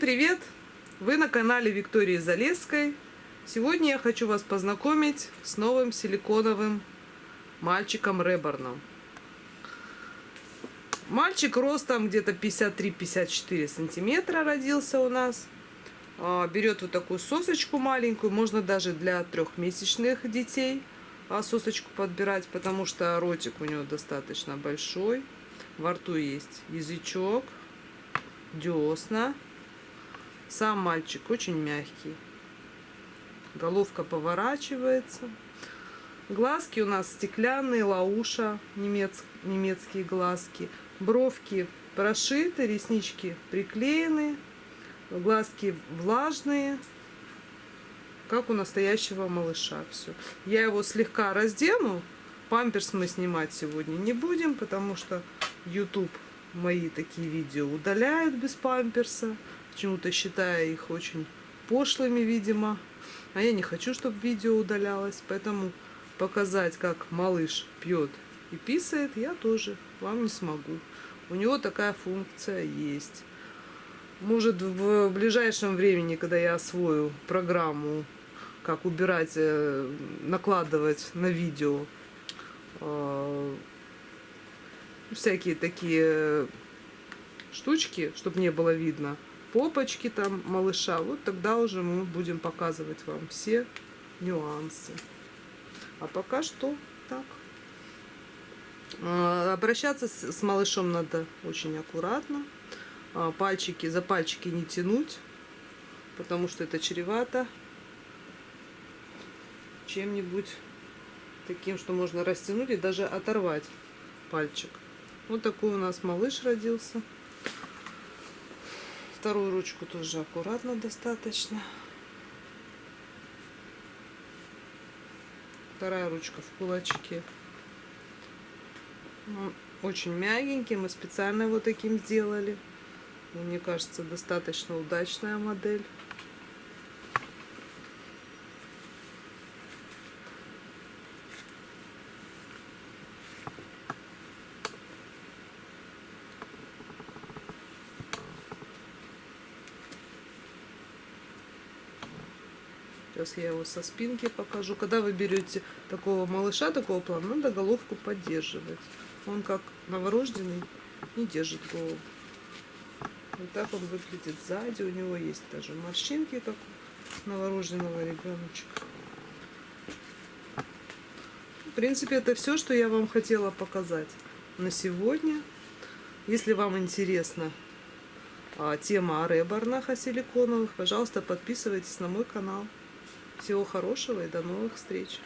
привет! Вы на канале Виктории Залесской. Сегодня я хочу вас познакомить с новым силиконовым мальчиком Реборном. Мальчик ростом где-то 53-54 сантиметра родился у нас. А, берет вот такую сосочку маленькую, можно даже для трехмесячных детей а, сосочку подбирать, потому что ротик у него достаточно большой. Во рту есть язычок, десна. Сам мальчик очень мягкий. Головка поворачивается. Глазки у нас стеклянные, лауша, немец, немецкие глазки. Бровки прошиты, реснички приклеены. Глазки влажные, как у настоящего малыша. Все. Я его слегка раздену. Памперс мы снимать сегодня не будем, потому что YouTube мои такие видео удаляют без памперса почему-то считая их очень пошлыми, видимо. А я не хочу, чтобы видео удалялось, поэтому показать, как малыш пьет и писает, я тоже вам не смогу. У него такая функция есть. Может, в ближайшем времени, когда я освою программу, как убирать, э, накладывать на видео э, всякие такие штучки, чтобы не было видно, попочки там малыша, вот тогда уже мы будем показывать вам все нюансы. А пока что так. А, обращаться с малышом надо очень аккуратно. А, пальчики, за пальчики не тянуть, потому что это чревато чем-нибудь таким, что можно растянуть и даже оторвать пальчик. Вот такой у нас малыш родился. Вторую ручку тоже аккуратно достаточно. Вторая ручка в кулачке. Он очень мягенький, мы специально его таким сделали. Мне кажется, достаточно удачная модель. Сейчас я его со спинки покажу. Когда вы берете такого малыша, такого плана, надо головку поддерживать. Он как новорожденный не держит голову. Вот так он выглядит сзади. У него есть даже морщинки, как у новорожденного ребеночка. В принципе, это все, что я вам хотела показать на сегодня. Если вам интересна а, тема о реборнах, о силиконовых, пожалуйста, подписывайтесь на мой канал. Всего хорошего и до новых встреч!